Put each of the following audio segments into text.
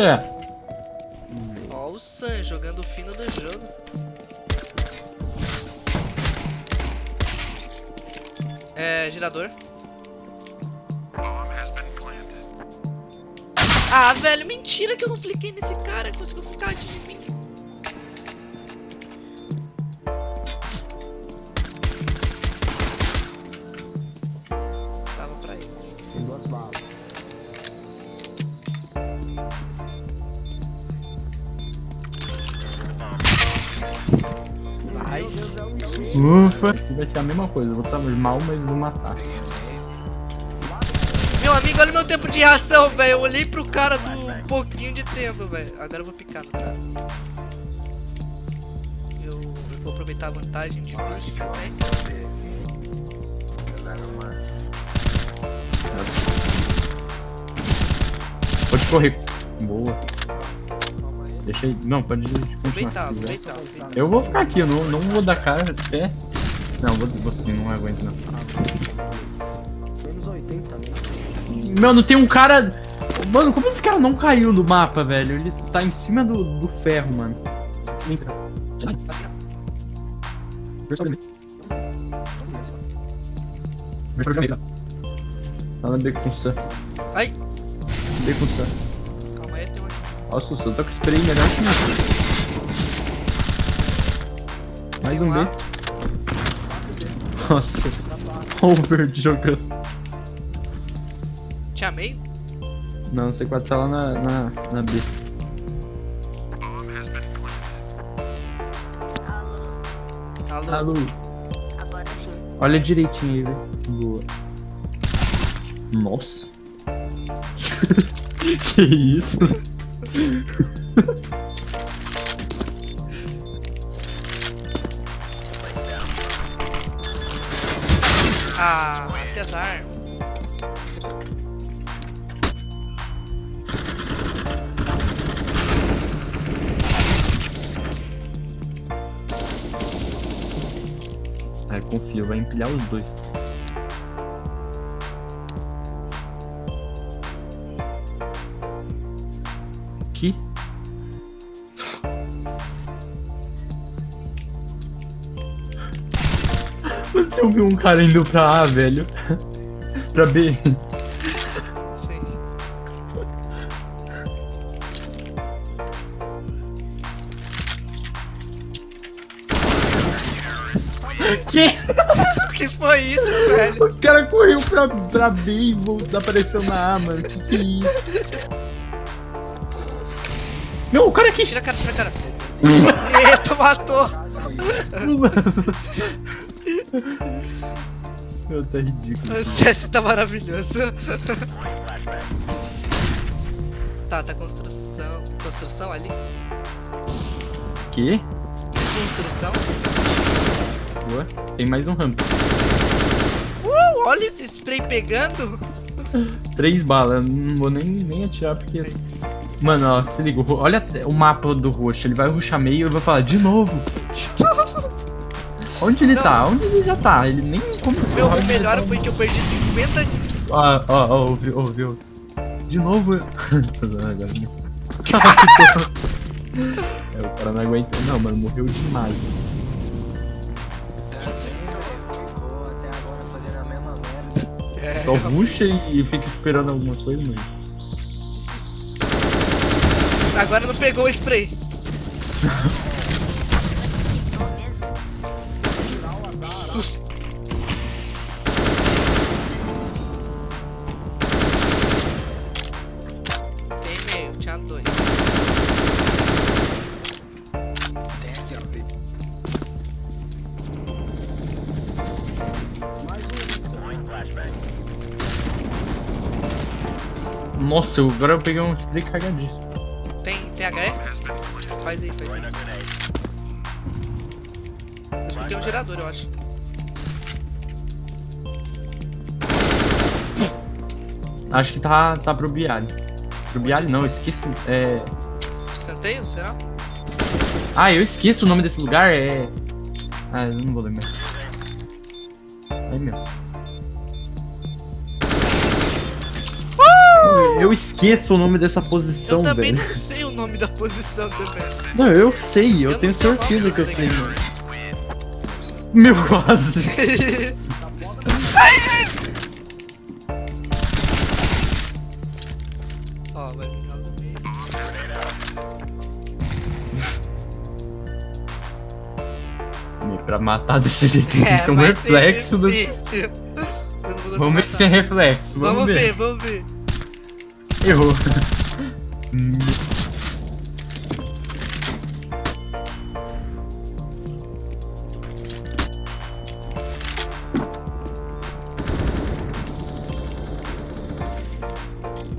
é? Ó o Sam jogando o fino do jogo. É, girador. Ah, velho, mentira que eu não fliquei nesse cara. Conseguiu flicar antes de mim. Ufa. Vai ser a mesma coisa. Eu vou estar mal, mas vou matar. Meu amigo, olha o meu tempo de reação, velho. Eu olhei pro cara do pouquinho de tempo, velho. Agora eu vou picar no cara. Eu, eu vou aproveitar a vantagem de também. Pode correr. Boa. Deixa aí. Não, pode continuar. Aproveitar. Eu vou ficar aqui, eu não, não vou dar cara até. Não, vou, vou sim, não aguento não. Menos 80 também. Mano, tem um cara. Mano, como esse cara não caiu do mapa, velho? Ele tá em cima do, do ferro, mano. Vem pra cá. Vem pra cá. Vem pra cá. Tá na B com. Ai, B com Nossa, o Sam tá com spray melhor que mim. Mais um B. Nossa, over jogando. Tinha meio? Não, o C4 tá lá na, na, na B. Alô. Alô, Agora sim. olha direitinho aí, velho. Boa. Nossa. que isso? Ah, apesar. É, confio, vai empilhar os dois. Mano, você ouviu um cara indo pra A, velho? pra B? Sim. Que? O que foi isso, velho? O cara correu pra, pra B e voltou, apareceu na A, mano. Que que é isso? Não, o cara aqui. Tira a cara, tira a cara. Eita, matou. Meu, tá ridículo. O CS tá maravilhoso. Tá, tá construção. Construção ali? Que? Construção? Boa. Tem mais um ramp. Uh, olha esse spray pegando. Três balas. Não vou nem, nem atirar porque. Mano, ó, se liga. Olha o mapa do roxo. Ele vai ruxar meio e vai falar de novo. Onde ele Não. tá? Onde ele já tá? Ele nem começou. Meu, o melhor round, foi que eu perdi 50 de. Ó, ó, ó, ouviu, ouviu. De novo. Agora. né? é, o cara não aguentou. Não, mano, morreu demais. É, Só ruxa e fica esperando alguma coisa, mano. agora não pegou o spray. Nossa, eu, agora eu peguei um spray cagadíssimo. Tem, tem HE? Faz aí, faz aí. Eu tem um gerador, eu acho. Acho que tá, tá pro Bialy. Pro Bialy não, eu esqueço. É. Canteio, será? Ah, eu esqueço o nome desse lugar, é. Ah, eu não vou lembrar. Aí meu. Eu esqueço o nome dessa posição, Eu também velho. não sei o nome da posição também. Não, eu sei, eu, Eu tenho certeza que eu sei, mano. Meu, quase. Ó, vai no meio. Pra matar desse jeito tem É, que ter um reflexo do. Vamos ver se é reflexo. Vamos, Vamos ver. ver, vamos ver. Errou.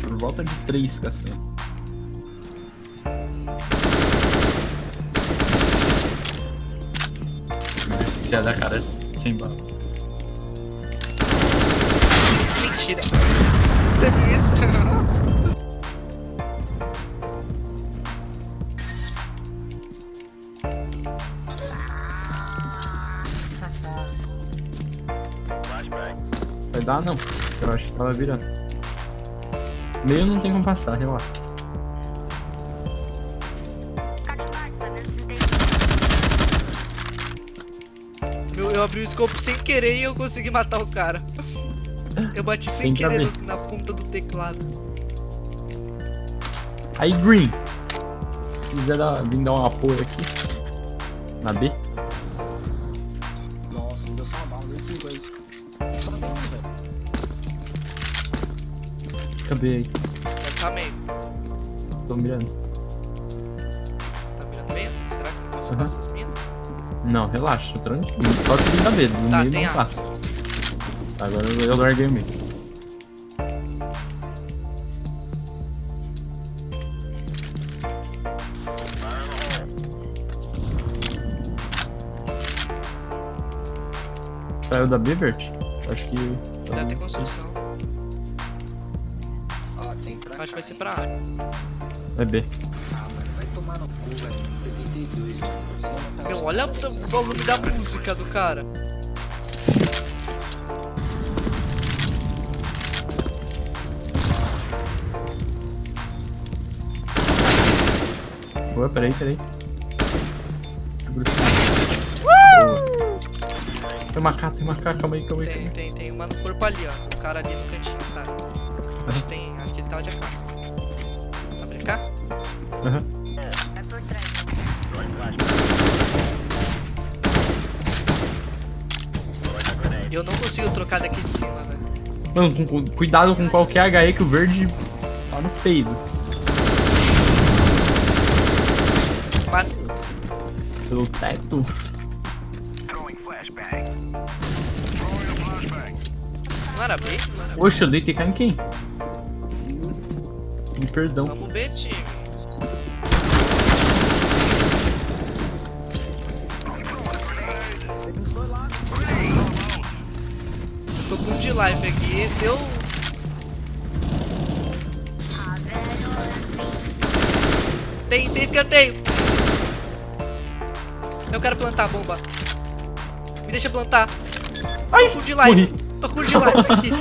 Por volta de três, caçando. Se é da cara sem bala. Mentira. Você viu isso? Vai dar não. Eu acho que tava virando. Meio não tem como passar, relaxa. Eu, eu abri o scope sem querer e eu consegui matar o cara. Eu bati sem querer no- na ponta do teclado. Aí, Green. Se quiser dar, vir dar um apoio aqui. Na B. B aí. Deve tá meio. Tô mirando. Tá mirando meio? Será que não posso Uhum. passar essas minas? Não, relaxa, tranquilo. Só seguir da B. No Tá, meio não passa. Agora eu, eu larguei o meio. Saiu da B, Vert? Acho que. Deve ter construção. Acho que vai ser pra área. É B. Ah, mano, vai tomar no cu, velho. 72, mano. Eu vou matar Meu, olha o volume da música do cara. Boa, peraí, peraí. Tem uma K, tem K, calma aí, calma aí. Tem, tem, tem uma no corpo ali, ó. O cara ali no cantinho, sabe? Acho que tem. Acho que ele tava de AK. Cá? aí. Aham. Eu não consigo trocar daqui de cima, velho. Mano, com- com- cuidado com qualquer HE que o verde tá no peido. Mate- Pelo teto. Não era B? Não era B. Oxe, eu dei TK em quem? Me perdão. Vamos B, time. Life aqui. Se eu. Tem, tem escanteio. Eu quero plantar a bomba. Me deixa plantar. Ai, Tô com de life. morri. Tô com de life aqui.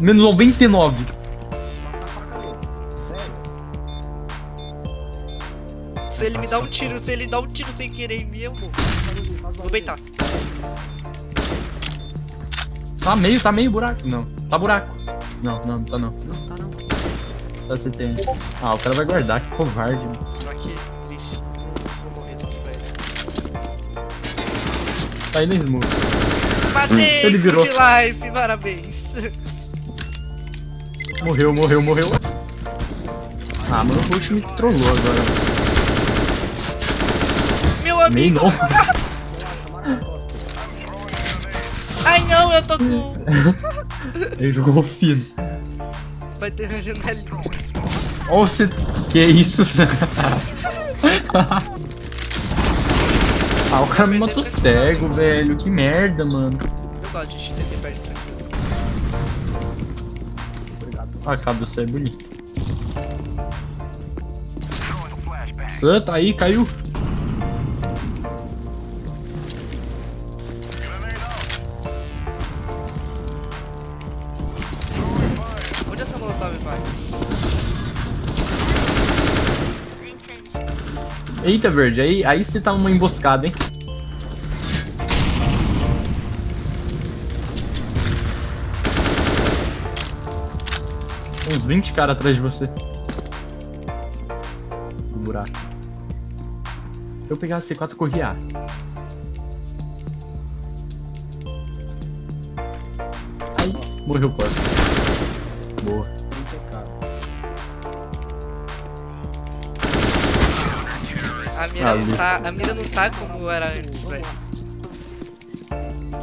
Menos 99. Se ele me dá um tiro, se ele dá um tiro sem querer em mim, eu morro. Vou beitar. Tá meio, tá meio buraco. Não, tá buraco. Não, não, tá não. Não, tá não. Tá você tem. Ah, o cara vai guardar, que covarde. mano. Tô aqui, triste. Vou morrer logo, velho. Tá aí no smooth. Matei! Ele virou. Good life, parabéns. Morreu, morreu, morreu. Ah, mano, o Rush me trollou agora. Amigo! não. Ai não, eu tô com. Ele jogou fino. Vai ter na janelinha. Ó, você. Que isso, Sam? Ah, o cara me matou cego, velho. Que merda, mano. Eu gosto de cheater que perde tranquilo. Obrigado. Ah, a cara do céu é bonito. Sam, tá aí, caiu. Eita, verde, aí, aí você tá numa emboscada, hein? Uns 20 caras atrás de você. No buraco. Eu pegar a C4, eu corri A. Morreu quase. Boa. A mira, Ali. não tá, a mira não tá como era antes, velho.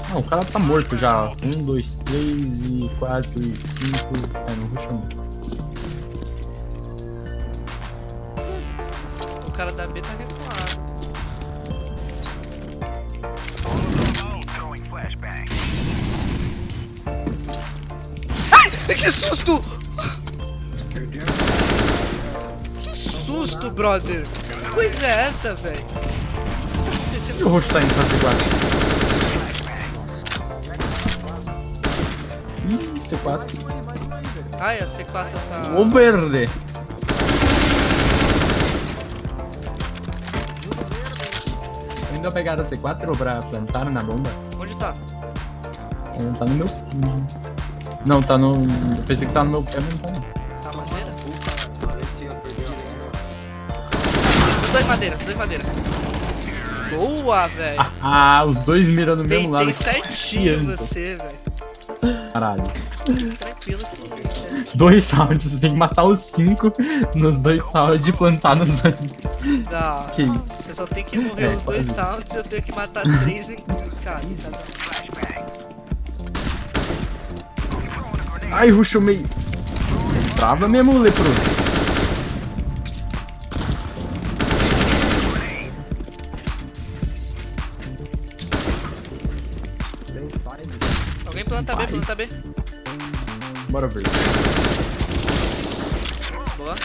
Não, o cara tá morto já. ó. Um, dois, três e quatro e cinco. É, não rushou muito. O cara da B tá recuado. Ai! Que susto! Que susto, brother! Que coisa é essa, velho? O que tá E acontecendo? o roxo tá indo fazer guarda? Ih, C4. Ai, a C4 tá. Ô, verde. Ainda pegaram a C4 pra plantar na bomba? Onde tá? Não tá no meu. Não, tá no. Eu pensei que tá no meu pé, mas não tá não. Dois madeira, dois madeira. Boa, velho. Ah, os dois miram no mesmo lado. Peitei certinho você, velho. Caralho. Tranquilo. Dois rounds, você tem que matar os cinco nos dois rounds e plantar nos dois. Não. Você só tem que morrer É, os dois sounds e eu tenho que matar três em. Cara, cada. Ai, rushou meio. Trava mesmo, leproso. Planta B, planta B. Bora ver. Boa.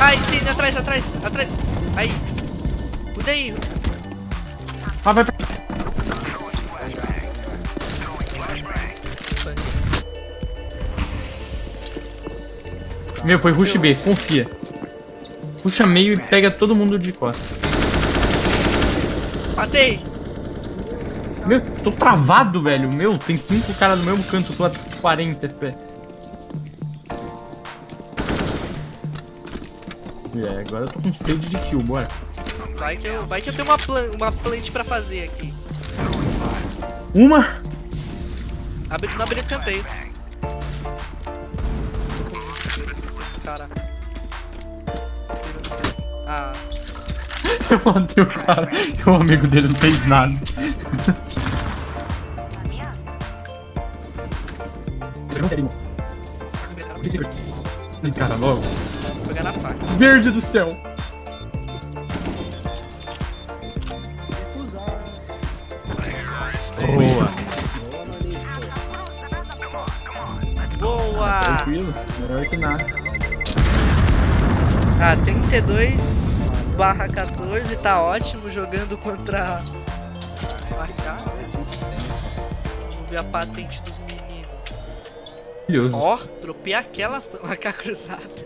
Ai, tem atrás, atrás, atrás. Aí. Cuida aí. Ah, vai pra. Meu, foi rush B, confia. Puxa meio e pega todo mundo de costas. Matei. Meu, tô travado, velho. Meu, tem cinco caras no mesmo canto, tô a 40 FPS. É, agora eu tô com sede de kill, bora. Vai que eu, vai que eu tenho uma, plan, uma plant pra fazer aqui. Uma! Abre, não abri escanteio. Cara. Ah, Eu matei o cara e o amigo dele não fez nada. Esse cara logo. vou pegar na faca. Verde do céu. Boa. Boa! Tranquilo. Melhor que nada. Ah, 32 barra 14, tá ótimo jogando contra Marcar. Vamos ver a patente dos. Maravilhoso. Ó, dropei aquela faca cruzada.